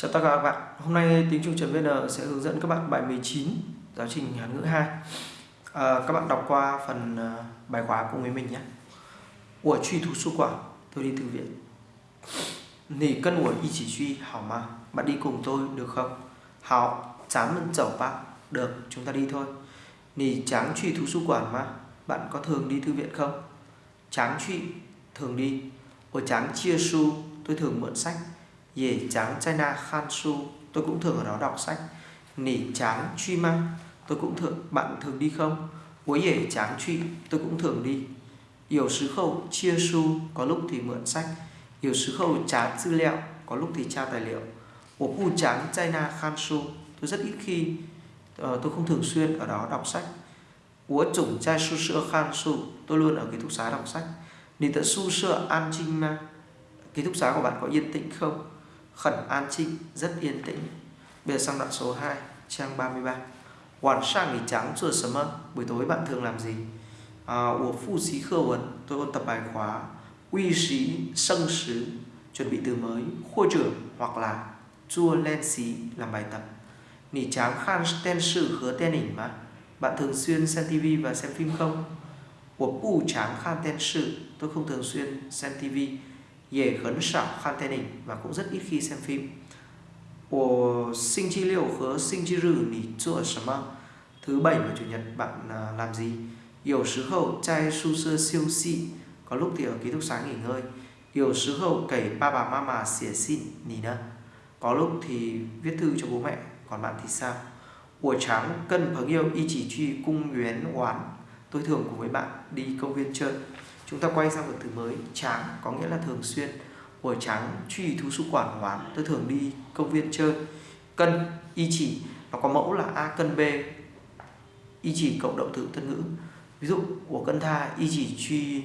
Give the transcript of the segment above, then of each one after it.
Chào tất cả các bạn, hôm nay tiếng Trung.vn sẽ hướng dẫn các bạn bài 19 giáo trình Hàn ngữ 2 à, Các bạn đọc qua phần à, bài khóa cùng với mình nhé. Của truy thủ su quả, tôi đi thư viện. Nỉ cân của y chỉ truy, hảo mà. Bạn đi cùng tôi được không? Hảo, chán mình chẩu bạn Được, chúng ta đi thôi. Nỉ tráng truy thủ su quản mà. Bạn có thường đi thư viện không? Tráng truy, thường đi. Của tráng chia su, tôi thường mượn sách. Dễ tráng China Khan Su. Tôi cũng thường ở đó đọc sách. Nỉ tráng truy mang Tôi cũng thường Bạn thường đi không? Uối dễ tráng truy Tôi cũng thường đi. Yếu sứ khẩu chia su Có lúc thì mượn sách. Yếu sứ khẩu trả tư liệu Có lúc thì tra tài liệu. Ủa bù tráng China Khan Su Tôi rất ít khi uh, Tôi không thường xuyên ở đó đọc sách. Ủa chủng chai su sữa Khan Su Tôi luôn ở ký túc xá đọc sách. Nỉ tận su sữa an trinh ma Ký túc xá của bạn có yên tĩnh không? Khẩn an trinh rất yên tĩnh. Bây giờ sang đoạn số 2 trang 33 Hoàn sang nghỉ trắng chùa sớm Buổi tối bạn thường làm gì? À, của phu sĩ khơ vấn Tôi ôn tập bài khóa Uy sĩ, sân sứ Chuẩn bị từ mới Khua trưởng hoặc là Chua len xí làm bài tập. Nỉ tráng khan ten sự hứa ten ỉnh mà. Bạn thường xuyên xem TV và xem phim không? Của bù tráng khan ten sự Tôi không thường xuyên xem TV dễ khấn sợ khan tên hình và cũng rất ít khi xem phim. Của sinh chi liệu khớ sinh chi rử nỉ chua sớm Thứ bảy và chủ nhật, bạn à, làm gì? Hiểu sứ khẩu chai su sơ siêu xị Có lúc thì ở ký túc sáng nghỉ ngơi Hiểu sứ khẩu kể ba bà mama xỉa xịn nỉ nơ Có lúc thì viết thư cho bố mẹ, Còn bạn thì sao? Của trắng cân phấn yêu y chỉ truy cung nguyến oán, Tôi thường cùng với bạn đi công viên chơi chúng ta quay sang một từ mới tráng có nghĩa là thường xuyên. Buổi tráng truy thú su quản hoán tôi thường đi công viên chơi. Cân y chỉ. Nó có mẫu là a cân b. Y chỉ cộng động từ thân ngữ. Ví dụ của cân tha y chỉ truy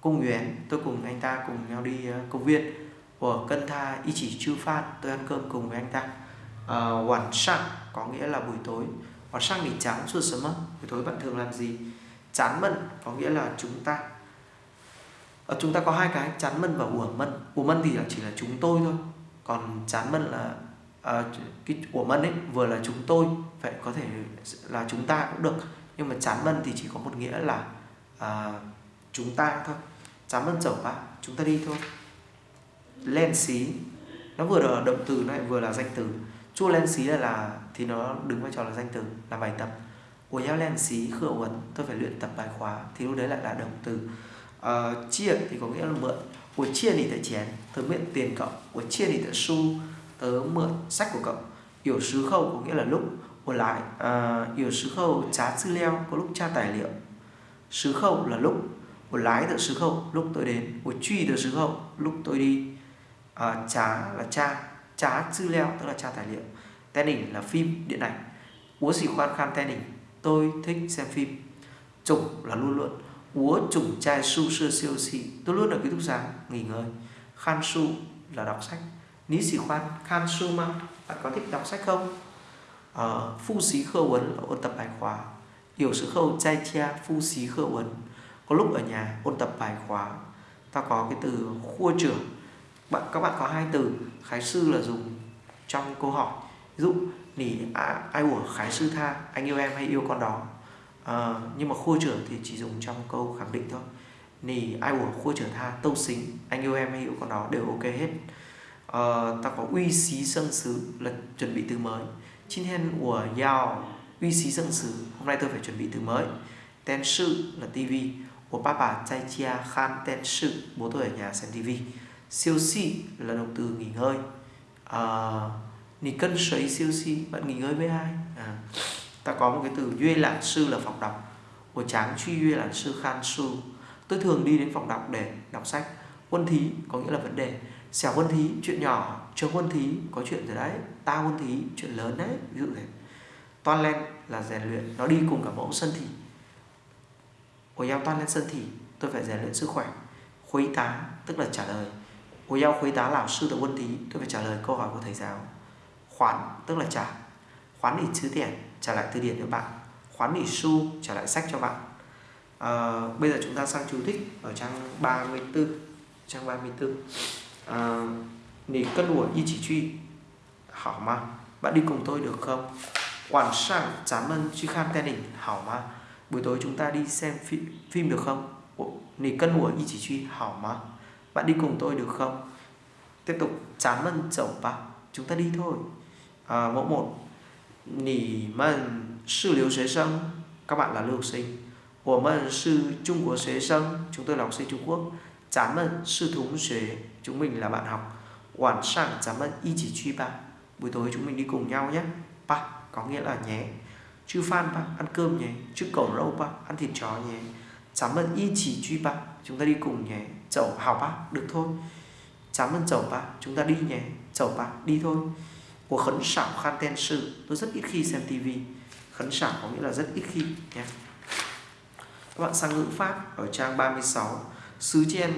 cung nguyến tôi cùng anh ta cùng nhau đi ờ, công viên. Của cân tha y chỉ chư phan. Tôi ăn cơm cùng với anh ta. À, uh, sang có nghĩa là buổi tối. Hoàn sang thì chán suốt sớm buổi tối bạn thường làm gì? Chán mận có nghĩa là chúng ta ở chúng ta có hai cái chán mân và ủa mân. Ủa mân thì chỉ là chúng tôi thôi. Còn chán mân là à, cái ủa mân ấy vừa là chúng tôi vậy có thể là chúng ta cũng được. Nhưng mà chán mân thì chỉ có một nghĩa là à, chúng ta thôi. Chán mân chẩu ba chúng ta đi thôi. Len xí. Nó vừa là động từ này vừa là danh từ. Chua len xí là, là thì nó đứng vai trò là danh từ là bài tập. Của giáo len xí khựa vấn tôi phải luyện tập bài khóa thì lúc đấy lại là động từ. Ờ, uh, chia thì có nghĩa là mượn. Của chia thì tờ chén tớ mượn tiền cậu. Của chia thì tờ xu tớ mượn sách của cậu. Hiểu sứ khâu có nghĩa là lúc của lại uh, hiểu sứ khâu trá tư leo có lúc tra tài liệu. Sứ khâu là lúc của lái tự sứ khâu lúc tôi đến. Của truy tự sứ khâu lúc tôi đi. Ờ, uh, trá là cha trá tư leo tức là tra tài liệu. Tên đỉnh là phim điện ảnh. Uống xì khoan khan tên đỉnh tôi thích xem phim. Chủng là luôn luôn. Úa chủng trai su sơ siêu xị Tôi luôn ở ký túc xá nghỉ ngơi. Khan su là đọc sách. Ní sĩ khoan khan su mà Bạn có thích đọc sách không? Ờ, phu xí khơ quấn là ôn tập bài khóa. Hiểu sự khâu trai cha phu xí khơ quấn Có lúc ở nhà ôn tập bài khóa. Ta có cái từ khua trưởng. Bạn Các bạn có hai từ Khái sư là dùng trong câu hỏi. Ví dụ nỉ à, ai ủa khái sư tha? Anh yêu em hay yêu con đó? À, nhưng mà khua trưởng thì chỉ dùng trong câu khẳng định thôi. Nì ai của khua trưởng tha tâu xính anh yêu em hay yêu con đó đều ok hết. À, ta có uy xí sân sứ là chuẩn bị từ mới. Chín hen của yao uy xí sân sứ hôm nay tôi phải chuẩn bị từ mới. Tên sự là tivi của papa chai chia khan tên sự bố tôi ở nhà xem tivi siêu si là động từ nghỉ ngơi. À, nì cân sấy siêu si bạn nghỉ ngơi với ai? À, ta có một cái từ duy lãng sư là phòng đọc của tráng truy duy lãng sư khan su tôi thường đi đến phòng đọc để đọc sách. Quân thí có nghĩa là vấn đề. Xẻo quân thí, chuyện nhỏ. Chờ quân thí có chuyện rồi đấy. Ta quân thí, chuyện lớn đấy. Ví dụ thế. Toan len là rèn luyện. Nó đi cùng cả mẫu sân thị. Của giao toan lên sân thị, tôi phải rèn luyện sức khỏe. Khuấy tá, tức là trả lời. Của giao khuấy tá lão sư tự quân thí, tôi phải trả lời câu hỏi của thầy giáo. Khoán, tức là trả. Khoán thì chứ tiền trả lại từ điển cho bạn khoán nỉ su trả lại sách cho bạn. À, bây giờ chúng ta sang chú thích ở trang 34 trang 34 à, nỉ cân đùa y chỉ truy. Hảo mà bạn đi cùng tôi được không? Quản sang chán ơn truy khan tên đỉnh. Hảo mà buổi tối chúng ta đi xem phim, phim được không? Nì cân của y chỉ truy. Hảo mà bạn đi cùng tôi được không? Tiếp tục chán mân chồng ba chúng ta đi thôi. À, mẫu một nỉ mân sư liếu xế sân các bạn là lưu học sinh. Của mân sư trung quốc xế sân chúng tôi là học sinh trung quốc. Chán mân sư thúng xế chúng mình là bạn học. Quản sang chán mân y chỉ truy ba buổi tối chúng mình đi cùng nhau nhé. Ba, có nghĩa là nhé. Chư phan ba, ăn cơm nhé. Chư cẩu râu ba, ăn thịt chó nhé. Chán mân y chỉ truy ba chúng ta đi cùng nhé. Chậu hào ba, được thôi. Chán mân chậu ba, chúng ta đi nhé. Chậu ba, đi thôi của khấn sảo khan ten sự tôi rất ít khi xem tivi khấn sảo có nghĩa là rất ít khi, nhé. Các bạn sang ngữ pháp, ở trang 36 sứ chen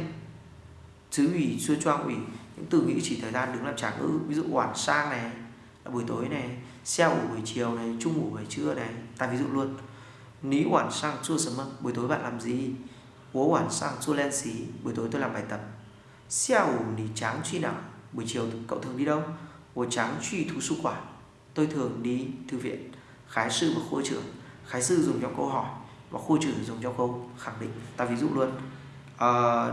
sứ ủy xưa choang ủy. Những từ ngữ chỉ thời gian đứng làm trả ngữ, ví dụ quản sang này, là buổi tối này xe ủ buổi chiều này, trung ngủ buổi trưa này, ta ví dụ luôn. Ní quản sang chua sớm buổi tối bạn làm gì? Bố quản sang chua len xí, buổi tối tôi làm bài tập. Xe ủ ní tráng truy nào buổi chiều cậu thường đi đâu? Ủa tráng truy thú su quả tôi thường đi thư viện. Khái sư và khôi trưởng. Khái sư dùng cho câu hỏi và khôi trưởng dùng cho câu khẳng định. Ta ví dụ luôn. À,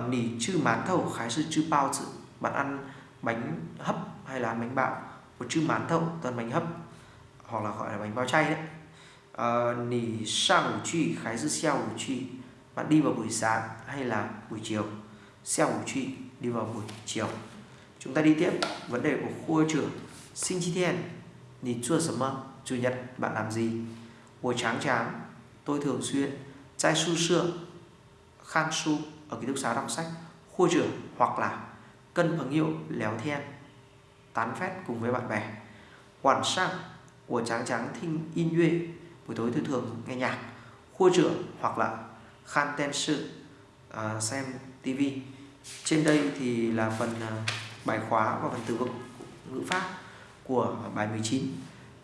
nỉ chư mán thầu khái sư chư bao chữ bạn ăn bánh hấp hay là ăn bánh bạo? Một chư mán thầu toàn bánh hấp. Hoặc là gọi là bánh bao chay đấy. Ờ, nỉ sang ủ truy khái sư xeo ủ truy. Bạn đi vào buổi sáng hay là buổi chiều? Xeo ủ truy đi vào buổi chiều chúng ta đi tiếp. Vấn đề của khu trưởng. Sinh chi thiên nỉ chưa sớm mơ chủ nhật bạn làm gì? Buổi tráng tráng tôi thường xuyên. Trai su sưa. Khan su. Ở ký túc xá đọc sách. Khu trưởng hoặc là cân bằng hiệu léo thiên tán phét cùng với bạn bè. Quản sang của tráng tráng thinh in yuê buổi tối tôi thường nghe nhạc. Khu trưởng hoặc là khan ten sự uh, à, xem tivi trên đây thì là phần uh, bài khóa và phần từ vựng ngữ pháp của bài 19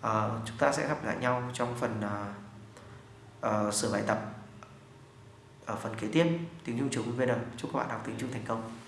à, ờ, chúng ta sẽ gặp lại nhau trong phần à, à, sửa bài tập ở phần kế tiếp. Tiếng Trung chống VN. Chúc các bạn học tiếng Trung thành công.